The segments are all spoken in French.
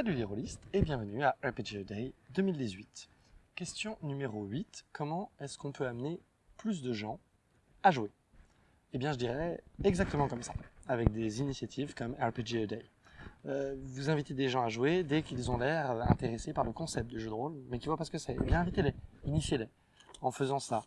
Salut les rôlistes et bienvenue à RPG Day 2018. Question numéro 8. Comment est-ce qu'on peut amener plus de gens à jouer? Eh bien je dirais exactement comme ça, avec des initiatives comme RPG Day. Euh, vous invitez des gens à jouer dès qu'ils ont l'air intéressés par le concept du jeu de rôle, mais qui voient pas ce que c'est. Eh invitez-les, initiez-les en faisant ça.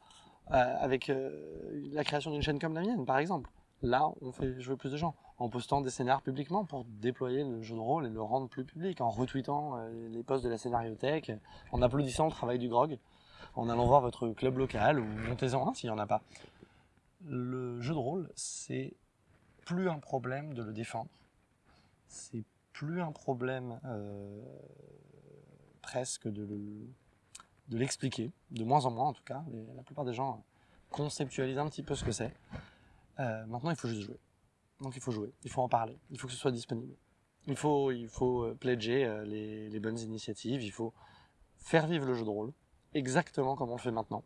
Euh, avec euh, la création d'une chaîne comme la mienne par exemple. Là, on fait jouer plus de gens en postant des scénarios publiquement pour déployer le jeu de rôle et le rendre plus public, en retweetant euh, les posts de la scénariothèque, en applaudissant le travail du grog, en allant voir votre club local ou montez-en un s'il n'y en a pas. Le jeu de rôle, c'est plus un problème de le défendre, c'est plus un problème euh, presque de l'expliquer, de moins en moins en tout cas. la plupart des gens conceptualisent un petit peu ce que c'est. Euh, maintenant, il faut juste jouer. Donc il faut jouer, il faut en parler, il faut que ce soit disponible. Il faut, il faut euh, pledger euh, les, bonnes initiatives, il faut faire vivre le jeu de rôle, exactement comme on le fait maintenant.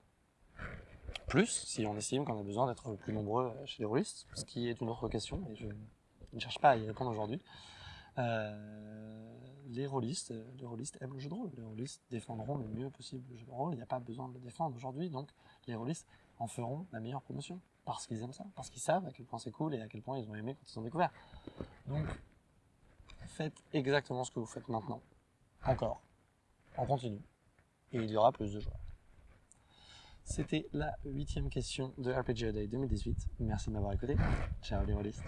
Plus, si on estime qu'on a besoin d'être plus nombreux chez les rôlistes, ce qui est une autre question, et je ne cherche pas à y répondre aujourd'hui. Les rôlistes, les rôlistes aiment le jeu de rôle, les rôlistes défendront le mieux possible le jeu de rôle, il n'y a pas besoin de le défendre aujourd'hui, donc les rôlistes en feront la meilleure promotion parce qu'ils aiment ça, parce qu'ils savent à quel point c'est cool et à quel point ils ont aimé quand ils ont découvert. Donc, faites exactement ce que vous faites maintenant. Encore. On continue. Et il y aura plus de joueurs. C'était la huitième question de RPG Day 2018. Merci de m'avoir écouté. Ciao les rôlistes.